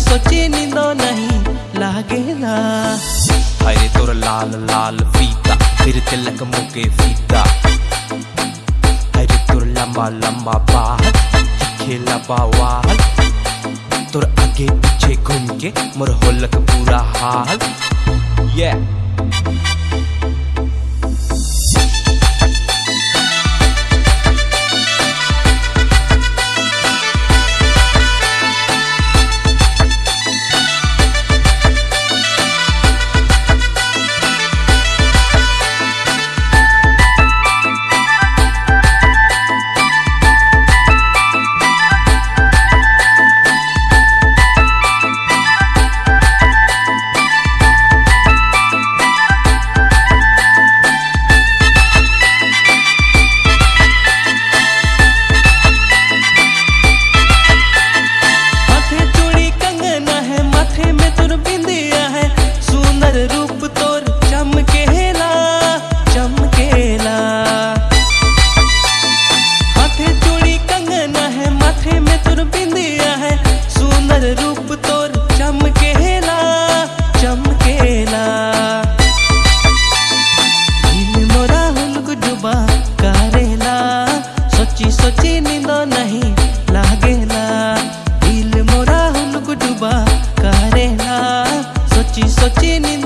सोचे निंदो नहीं, लागे ना। हरे तोर लाल लाल पीता फिर तिलक मुके फीता। हरे तोर लंबा लंबा बाहर खेला बावाल तोर आगे पीछे घूम के मोर होलक पूरा हाल। ये yeah. sotto i miei